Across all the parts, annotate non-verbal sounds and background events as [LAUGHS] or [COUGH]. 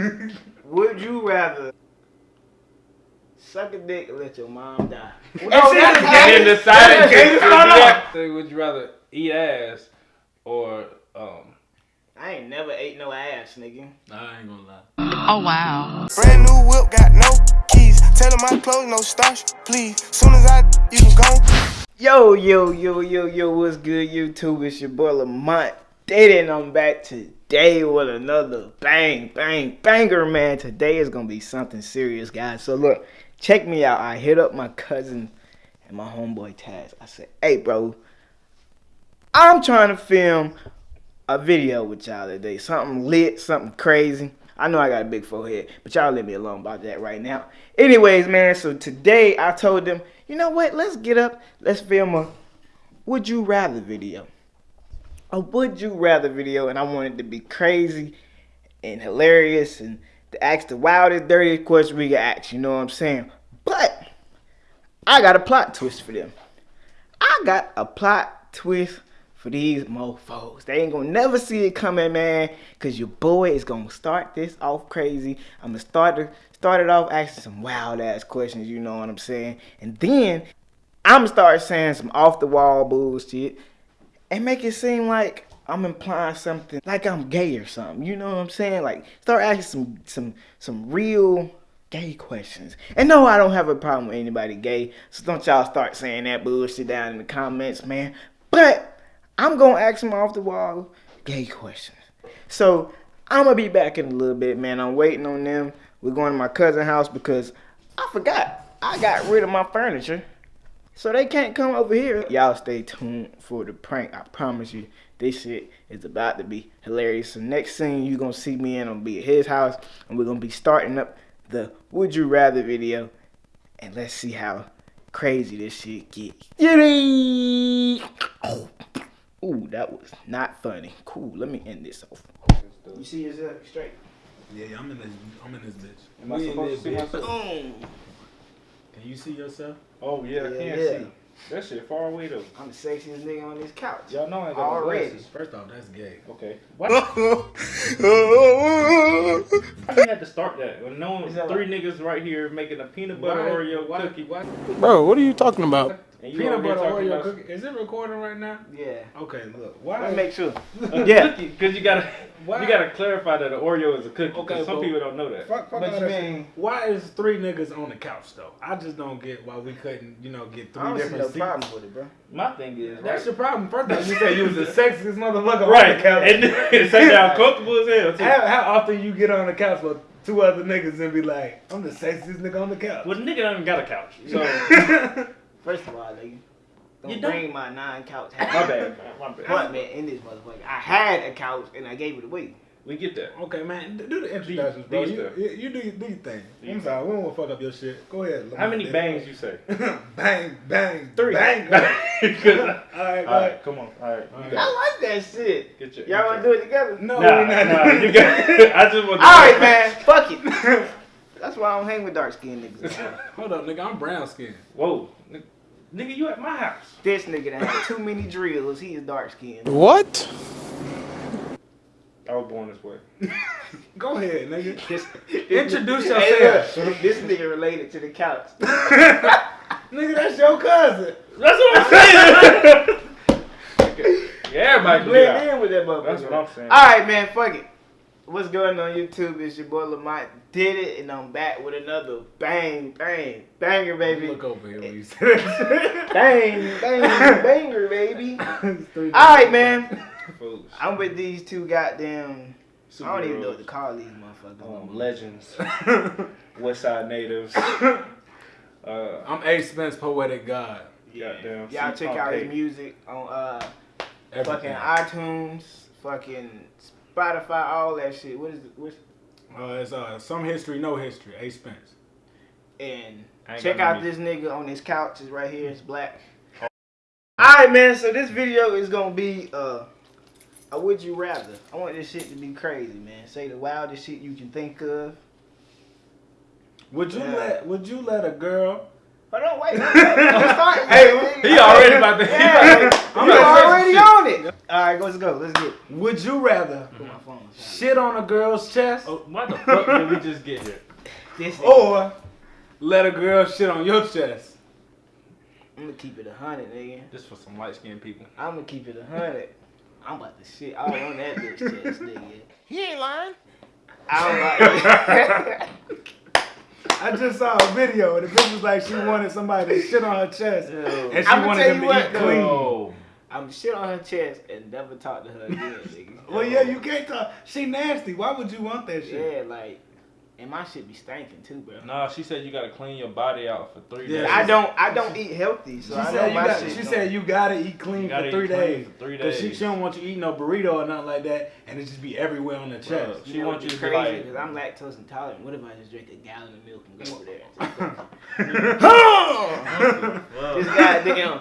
[LAUGHS] Would you rather suck a dick or let your mom die? [LAUGHS] And then decided to to do Would you rather eat ass or um? I ain't never ate no ass, nigga. Nah, I ain't gonna lie. Oh wow. Brand new whip, got no keys. Tell my clothes, no starch, please. Soon as I, you can go. Yo, yo, yo, yo, yo, what's good, YouTube? It's your boy Lamont And I'm um, back today with another bang, bang, banger, man. Today is gonna be something serious, guys. So look, check me out. I hit up my cousin and my homeboy Taz. I said, hey, bro, I'm trying to film a video with y'all today. Something lit, something crazy. I know I got a big forehead, but y'all leave me alone about that right now. Anyways, man, so today I told them, you know what? Let's get up. Let's film a would you rather video. A would you rather video, and I wanted to be crazy and hilarious and to ask the wildest, dirtiest question we can ask. You know what I'm saying? But I got a plot twist for them. I got a plot twist for these mofos. They ain't gonna never see it coming, man, because your boy is gonna start this off crazy. I'm gonna start, to, start it off asking some wild ass questions, you know what I'm saying? And then I'm gonna start saying some off the wall bullshit and make it seem like I'm implying something like I'm gay or something. You know what I'm saying? Like start asking some some some real gay questions. And no, I don't have a problem with anybody gay. So don't y'all start saying that bullshit down in the comments, man. But I'm gonna ask some off the wall gay questions. So I'm gonna be back in a little bit, man. I'm waiting on them. We're going to my cousin's house because I forgot I got rid of my furniture. So they can't come over here. Y'all stay tuned for the prank. I promise you, this shit is about to be hilarious. So next scene you're gonna see me in i'll be at his house and we're gonna be starting up the Would You Rather video. And let's see how crazy this shit get. Yiddy! Ooh, that was not funny. Cool, let me end this off. You see yourself straight? Yeah, yeah, I'm in this. I'm in this bitch. Am I supposed to see myself? Boom. Can you see yourself? Oh yeah, I can't yeah. see. That shit far away though. I'm the sexiest nigga on this couch. Y'all know I ain't got no Already. glasses. First off, that's gay. Okay. What? [LAUGHS] I had to start that. When no Is that three niggas right here making a peanut butter Why- Oreo why- cookie. why- Bro, what are you talking about? And you Peanut butter Oreo cookie. Is it recording right now? Yeah. Okay, look. Let Why? me make sure. Yeah. because you gotta Why? you gotta clarify that an Oreo is a cookie. Okay, Okay, some people don't know that. Fuck, fuck But you mean- Why is three niggas on the couch though? I just don't get why we couldn't, you know, get I three don't see different no seats. problem with it, bro. My thing is That's right, your problem. First off, you said you was the [LAUGHS] sexiest motherfucker right, on the couch. and then [LAUGHS] sit down [LAUGHS] comfortable as hell. Too. How, how often you get on the couch with two other niggas and be like, I'm the sexiest nigga on the couch? Well, the nigga don't even got a couch, so First of all, nigga, don't, You don't- bring my nine couch [LAUGHS] my bad, my bad. But man, in this motherfucker, I had a couch and I gave it away. We get that. Okay, man, do the introductions, bro. these You, you, you do, you do your thing. Do I'm your sorry, we don't want to fuck up your shit. Go ahead. How many Lamont. bangs you say? [LAUGHS] bang, bang, Three. bang. [LAUGHS] Because- All right, go All come on. All right, All you right. got I like that shit. Get your. Y'all wanna do it together? No, Nah, we not nah, doing you it. got. I just want. Alright, man, fuck it. That's why I don't hang with dark skinned niggas. [LAUGHS] Hold up, nigga. I'm brown skinned. Whoa, nigga, you at my house? this nigga that had too many drills, he is dark skinned. What? I was born this way. [LAUGHS] Go ahead, nigga. This, [LAUGHS] Introduce Hey, yourself. look, this nigga related to the couch. nigga, that's your cousin. That's what I'm saying. yeah, everybody can Blend do in with that motherfucker. That's what I'm saying. Alright, man, fuck it. What's going on YouTube? It's your boy Lamont did it, and I'm back with another bang, bang, banger, baby. Look over here when you [LAUGHS] say that Bang, bang, [LAUGHS] banger, baby. [LAUGHS] Alright, man. Fools. I'm with these two goddamn. I don't even know what to call these motherfuckers. Um, legends, West Side natives. Uh, I'm A. Spence, poetic god. goddamn. Y'all check out his music. music on uh fucking iTunes, fucking Spotify, all that shit. What is it? What's, Uh, it's uh, some history, no history. A. Spence. and check out no this nigga on this couch. It's right here. It's black. Alright, man. So this video is gonna be uh, a would you rather. I want this shit to be crazy, man. Say the wildest shit you can think of. Would you Yeah. let Would you let a girl Hold on, wait. I'm starting. [LAUGHS] Hey, he already about to. Yeah, I'm you about to [LAUGHS] say some already shit. on it. All right, let's go. Let's get. Would you rather Put my phone. aside. shit on a girl's chest Oh, why the fuck did we just get here? This. or let a girl shit on your chest? I'm gonna keep it a hundred, nigga. This for some light skinned people. I'm gonna keep it a hundred. I'm about to shit all on that bitch chest, nigga. He ain't lying. I'm about to. [LAUGHS] I just saw a video and the bitch was like she wanted somebody to shit on her chest and she I'ma wanted tell them you to what, eat clean. I'm shit on her chest and never talk to her again, [LAUGHS] nigga. Well, yeah, you can't talk. She nasty. Why would you want that shit? Yeah, like, and my shit be stinking too, bro. nah. She said you gotta clean your body out for three Yeah. days. I don't, I don't eat healthy, so She I know said you my got. shit. She don't- said you gotta eat clean for gotta three eat clean days. for three Cause she, days. she don't want you eating no burrito or nothing like that, and it just be everywhere on the Bruh, chest. She You know wants you to be crazy like. because I'm lactose intolerant. What if I just drink a gallon of milk and go over there? Well, [LAUGHS] [LAUGHS] this goddamn.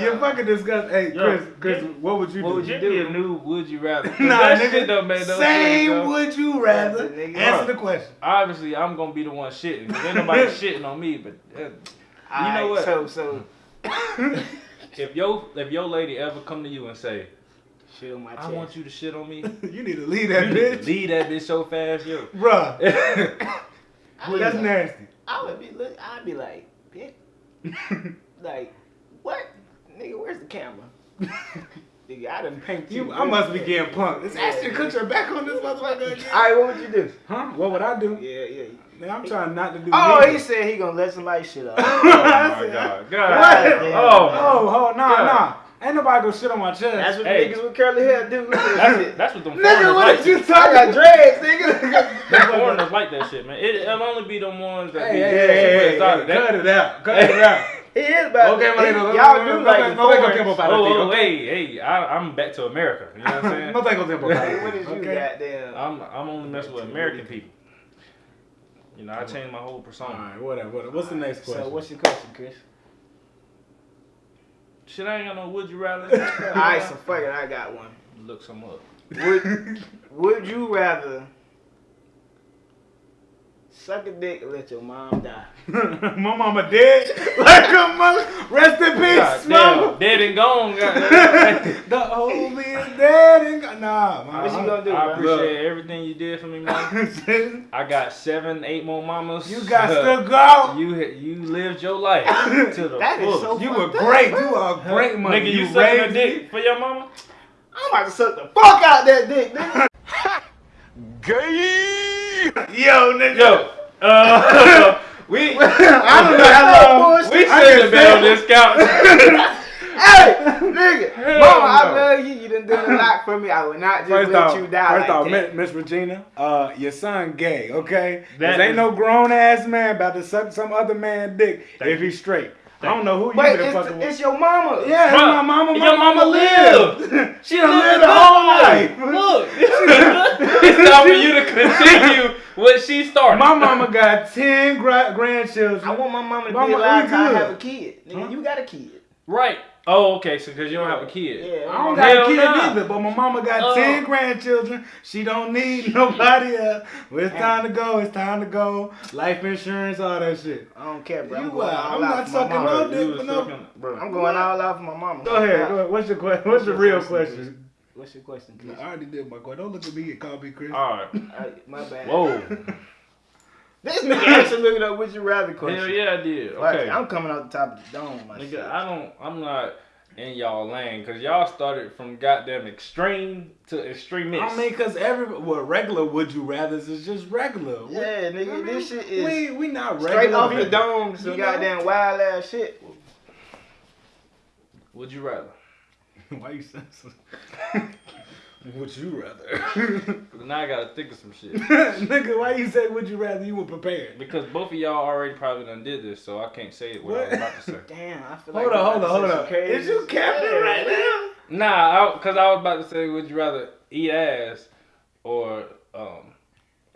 You're [LAUGHS] fucking disgusting. Hey, Yo, Chris, Chris, give- what would you What do? would you give me do? a new would you rather. [LAUGHS] Nah, that nigga. shit don't make no sense. Same yo. would you rather? Nigga. Answer the question. Obviously, I'm gonna be the one shitting. 'cause ain't nobody [LAUGHS] shitting on me. But uh, you know what? So, so if your if your lady ever come to you and say, shit on my chest. "I want you to shit on me," you need to leave that you need to bitch, leave that bitch so fast, yo. bruh. I would, That's nasty. I would be look. I'd be like, bitch, like, what, nigga? Where's the camera? [LAUGHS] nigga, I done paint you. You, I must be getting punked. It's Ashton Kutcher back on this motherfucker again. All right, what would you do? Huh? What would I do? Yeah, yeah. Man, I'm trying not to do. Oh, neither. he said he gonna let somebody shit up. [LAUGHS] Oh, oh my god, god. What? Oh, Oh, oh, nah, Yeah. nah. Ain't nobody gonna shit on my chest. That's what Hey. niggas with curly hair do. Look at that that's, [LAUGHS] shit. that's what them Nigga, what like. did you I talking got dreads, nigga. Them foreigners like that shit, man. It, it'll only be them ones that Hey, be hey, hey, hey, hey, exotic. hey, cut it out. Cut it out. He is about Okay, my he- nigga, Y'all do no, like no, the no, no, foreigners. tiempo para Oh, ti, oh, okay? hey, hey, I, I'm back to America. You know what I'm [LAUGHS] saying? No tengo tiempo para ti. What is you okay? goddamn? I'm I'm only messing with American people. You know, I changed my whole persona. right, whatever, whatever. What's the next question? So what's your question, Chris? Shit, I ain't got no would you rather. [LAUGHS] All right, so fuck it, I got one. Look some up. Would Would you rather suck a dick or let your mom die? [LAUGHS] my mama dead. [LAUGHS] Like a mother. Rest in peace, God mama. damn, dead and gone. goddamn. [LAUGHS] The homie is dead and gone. Nah, man. What you gonna do, I bro? appreciate everything you did for me, man. I got seven, eight more mamas. you got to go. You you lived your life to the That is fullest. so You were fucked up, great. bro. You are a great mother. Nigga, you, you sucking a raised dick for your mama? I'm about to suck the fuck out that dick, nigga. [LAUGHS] Yo, nigga. Yo, uh, [LAUGHS] we [LAUGHS] I don't know how long. bullshit. we I should can have been on this couch. hey, nigga, Hell mama, I love you. You done done a lot for me. I would not just First let off, you die first like off, that. Miss Miss Regina, uh, your son gay, okay? That There ain't no grown ass man about to suck some other man dick Thank if he's straight. I don't know who you Wait, been it's, fucking with. it's your mama. Yeah, Bruh, my mama, my your mama, mama lived. She done lived lived a her whole life. life. Look, it's time for you to continue what she started. My mama got ten gra- grandchildren. I want my mama to Mama, be alive we till I have a kid. Nigga, Huh? you got a kid. right. Oh, okay. So because you don't have a kid. Yeah. I don't Hell got a kid nah. either, but my mama got Oh. ten grandchildren. She don't need [LAUGHS] nobody else. Well, it's time to go. It's time to go. Life insurance, all that shit. I don't care, bro. I'm You going are. all I'm out not for my sucking mama. no You dick for no. bro. I'm going all out for my mama. Go ahead. Go ahead. What's your question? What's your real question? What's your question, Chris? I already did my question. Don't look at me and call me Chris. All right. My bad. Whoa. [LAUGHS] This nigga actually looking up would you rather question. Hell yeah, I did. Fuck it, Okay. I'm coming off the top of the dome myself. Nigga, I don't. I'm not in y'all lane because y'all started from goddamn extreme to extremist. I mean, cause every well, regular would you rather is just regular. We- yeah, nigga, I mean, this shit is we we not regular. straight off the dome. Some goddamn wild ass shit. Would you rather? [LAUGHS] Why you saying so? [LAUGHS] would you rather? [LAUGHS] now I gotta think of some shit. Nigga, why you say would you rather? You were prepared. Because both of y'all already probably done did this, so I can't say it what, I was about to say. Damn, I feel Hold like on, I'm hold on, hold on. some crazy Is you capping shit. right now? Nah, because I, was about to say, would you rather eat ass or um?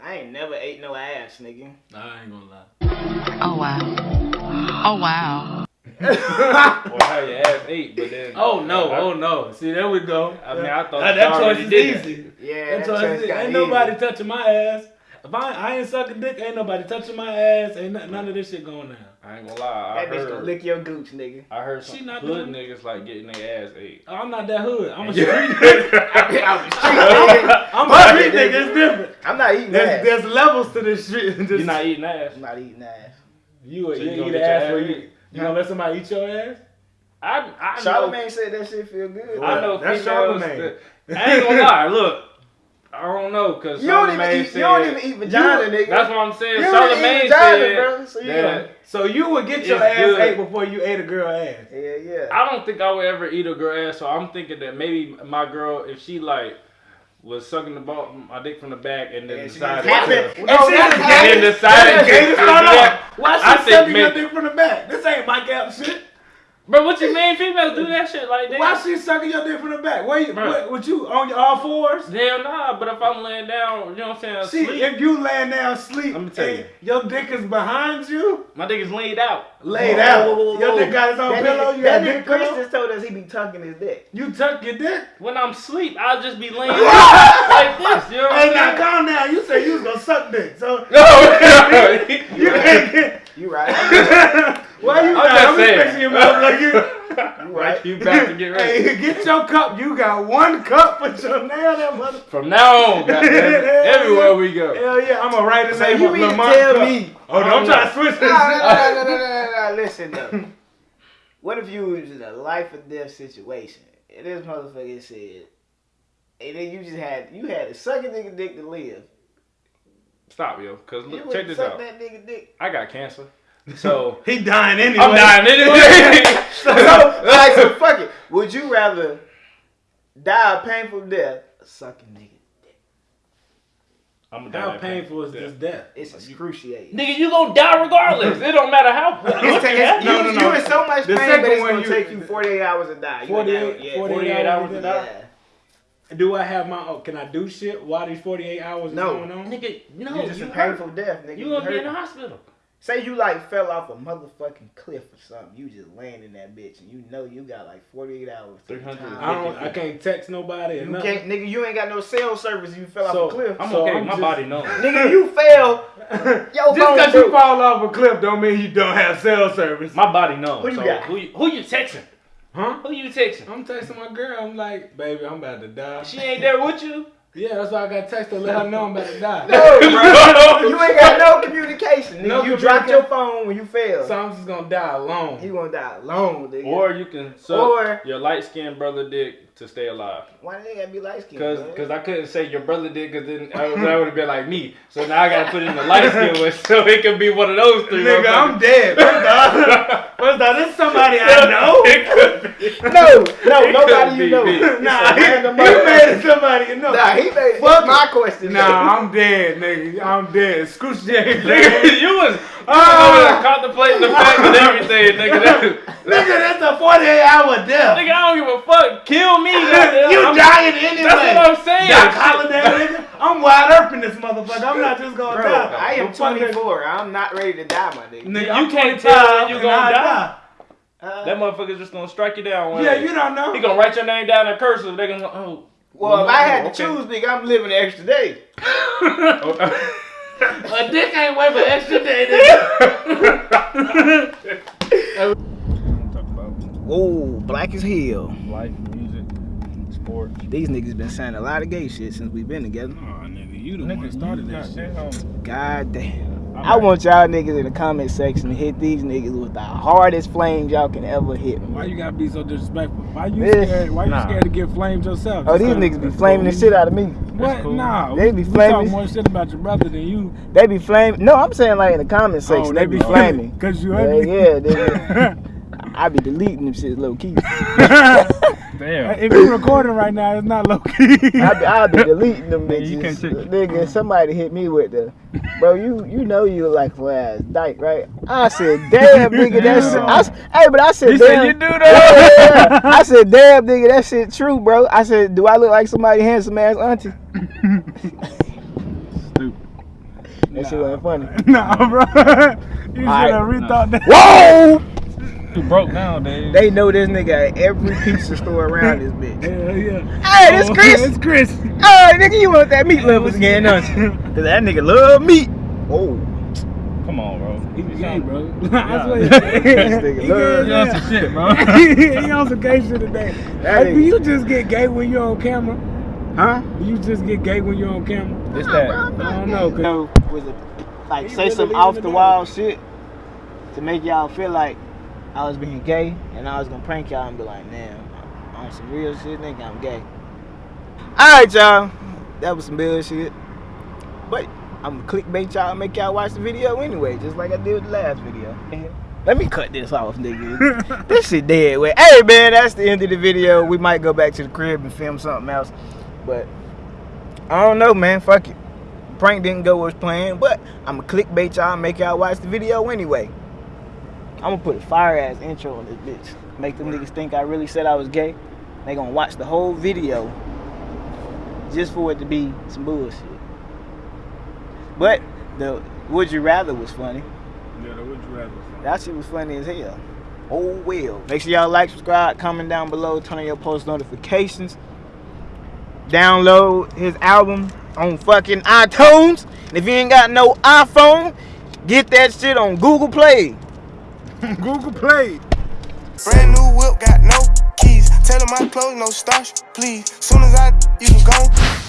I ain't never ate no ass, nigga. Nah, I ain't gonna lie. Oh wow. Oh wow. Or how your ass ate, but then. Oh no, I, oh no. See, there we go. I mean, I thought that, that already choice is did that. easy. Yeah, That that choice choice is easy. got Ain't easy. nobody touching my ass. If I, I ain't sucking dick, ain't nobody touching my ass. Ain't none, none of this shit going down. I ain't gonna lie. I That bitch gonna heard, lick your gooch, nigga. I heard some She not hood doing- niggas like getting their ass ate. Oh, I'm not that hood. I'm a [LAUGHS] street nigga. [LAUGHS] I'm a street nigga. [LAUGHS] I'm a street nigga. nigga. It's different. I'm not eating There's, ass. there's levels to this shit. This- You not eating ass? I'm not eating ass. You, a- So you, you gonna eat get ass your for ass you. Ate? You gonna let somebody eat your ass? I I know. Charlamagne said that shit feel good. I know That's females. Charlamagne. That, I ain't gonna lie. Look, I don't know because You don't even eat. said. You don't even eat vagina, nigga. That's what I'm saying. You don't even Charlamagne eat vagina, said bro. So you that. So you would get your ass good. ate before you ate a girl ass. Yeah, yeah. I don't think I would ever eat a girl ass. So I'm thinking that maybe my girl, if she like was sucking the ball, mm, my dick from the back, and then And she decided, just to, happened. and No, then decided to do Hold on. that. Why I she think sucking your dick from the back? This ain't my App shit. Bro, what you mean? Females do that shit like that? Why she sucking your dick from the back? Where you, Bruh. what, what you on your all fours? Hell nah. But if I'm laying down, you know what I'm saying? See, Sleep, if you laying down sleep Let me tell and you. your dick is behind you, my dick is laid out. laid Whoa, out. whoa, whoa, Your whoa. dick got his own That pillow. nigga, You that nigga dick Chris pillow. just told us he be tucking his dick. You tuck your dick. When I'm asleep, I'll just be laying [LAUGHS] like this. You know what Hey, I'm now saying? calm down. You said you was gonna suck dick, so [LAUGHS] [LAUGHS] No, you can't get. You right. Why you I'm not? just I'm saying. fixing your mouth like you. You right. You about to get [LAUGHS] ready. Hey, get your cup. You got one cup. Put your nail that mother. From now on, [LAUGHS] goddamn it, everywhere we go. Hell yeah, I'm gonna write his name you on mean to Lamont tell cup. me? Oh, don't oh, try to switch this. no, no, no, no, no, no, no. Listen though. What if you was in a life or death situation and this motherfucker said, and then you just had you had to suck a nigga dick to live. Stop, yo. Cause look, would check this suck out. that nigga dick. I got cancer, so [LAUGHS] He dying anyway. I'm dying anyway. [LAUGHS] [LAUGHS] So, like, so fuck it. Would you rather die a painful death sucking suck a nigga? I'm How painful is this death? It's excruciating. Nigga, you gonna die regardless. It don't matter how. It's, it's, No, you, no, you no. in so much The pain, second but it's gonna you- take you 48 hours to die. 48 yeah, 48 48 hours to to die. Yeah. Do I have my? Oh, can I do shit while these 48 hours is No. going on? Nigga, no, You just you a hurt. painful death, nigga. You gonna be in the hospital. Say you like fell off a motherfucking cliff or something. You just laying in that bitch and you know you got like 48 hours. 300. I don't. I can't text nobody. Or You nothing. can't, nigga. You ain't got no cell service. You fell So, off a cliff. I'm So okay. I'm My just- body knows. nigga, [LAUGHS] you fell. [LAUGHS] Yo, Just because you fall off a cliff don't mean you don't have cell service. My body knows. Who you so got? Who you, who you texting? Huh? Who you texting? I'm texting my girl. I'm like, baby, I'm about to die. She ain't there with you. [LAUGHS] Yeah, that's why I got text her. Let her know I'm about to die. No, bro. [LAUGHS] you ain't got no communication. Nigga. No you dropped your phone when you fell. So I'm just gonna die alone. He gonna die alone, nigga. Or you can suck Or- your light skinned brother dick to stay alive. why did they gotta be light skinned? Cause, cause I couldn't say your brother did, cause then I would, that would have been like me. So now I gotta put in the light skin one, so it could be one of those three. Nigga, I'm motherfuckers. dead. First off, [LAUGHS] first off, this is somebody I know. It could be. no, no, It nobody could you be know. me. Nah, he, he made it somebody you know. Nah, he made. Fuck my question. Nah, I'm dead, nigga. I'm dead. Excruciating. [LAUGHS] Nigga, you was, you was over there contemplating the fact and everything, nigga. That, Nigga, that's a 48 hour death. nigga, I don't give a fuck. Kill me, goddamn. [LAUGHS] you I'm- dying anyway. That's what I'm saying. Doc Holliday. I'm wide open this motherfucker. I'm not just gonna Bro, die. I am I'm 24. I'm not ready to die, my nigga. Nigga, You I'm can't tell when you and gonna I die. Uh, That motherfucker's just gonna strike you down Yeah, day. you don't know. He gonna write your name down in cursive. They gonna go, oh. well, if I had to choose, nigga, I'm living the extra day. oh. [LAUGHS] A dick ain't worth an extra day, [LAUGHS] nigga. Talk Whoa, black as hell. life, music, sports. These niggas been saying a lot of gay shit since we've been together. Oh, nigga, you the one started that shit. God damn. I want y'all niggas in the comment section to hit these niggas with the hardest flames y'all can ever hit. me Why you gotta be so disrespectful? Why you This- scared? Why you Nah. scared to get flamed yourself? Oh, these niggas be flaming the shit out of me. What? cool. Nah, They we- be we flaming- talk more shit about your brother than you. They be flaming. No, I'm saying like in the comment oh, section. they, be flaming. Cause you Yeah, yeah, they [LAUGHS] I be deleting them shit low key. [LAUGHS] Damn. if you're recording right now, it's not low key. I be, be deleting them [LAUGHS] Man, you can't take- Nigga, mm-hmm. somebody hit me with the, bro. You you know you look like a ass dyke, right? I said, [LAUGHS] damn, nigga, that shit. I, s- hey, but I said, He damn. said, "You do Yeah, that?" yeah, yeah. [LAUGHS] I said, damn, nigga, that shit true, bro. I said, do I look like somebody handsome ass auntie? Stupid. That shit wasn't funny. nah, bro. you should Alright. have rethought that. Whoa! You broke nowadays. They know this nigga at every pizza [LAUGHS] store around this bitch. Hell yeah. Hey, this Oh, Chris. [LAUGHS] It's Chris. Hey, nigga, you want that meat lovers again, don't you? [LAUGHS] Cause that nigga love meat. Oh, Come on, bro. He You gay, sound- bro. Yeah. I swear. This nigga he love- gay You on some shit, bro. hell. he on some gay shit today. That Hey, do you just get gay when you're on camera? Huh? Do you just get gay when you're on camera? It's that. I don't know. 'cause- know, was it like He say really some off the, the wall shit to make y'all feel like I was being gay and I was gonna prank y'all and be like, damn, on some real shit, nigga, I'm gay. Alright, y'all. That was some bullshit. But I'm gonna clickbait y'all and make y'all watch the video anyway, just like I did with the last video. Let me cut this off, nigga. [LAUGHS] this shit dead. Wait, hey man, that's the end of the video. We might go back to the crib and film something else. But I don't know, man. Fuck it. Prank didn't go as planned, but I'm gonna clickbait y'all and make y'all watch the video anyway. I'm gonna put a fire ass intro on this bitch. Make them niggas think I really said I was gay. They gonna watch the whole video just for it to be some bullshit. But the would you rather was funny. Yeah, the would you rather song. That shit was funny as hell. Oh well. Make sure y'all like, subscribe, comment down below, turn on your post notifications. Download his album on fucking iTunes. And if you ain't got no iPhone, get that shit on Google Play. [LAUGHS] Google Play. Brand new whip, got no keys. Tell 'em my clothes, no starch, please. Soon as I, you can go.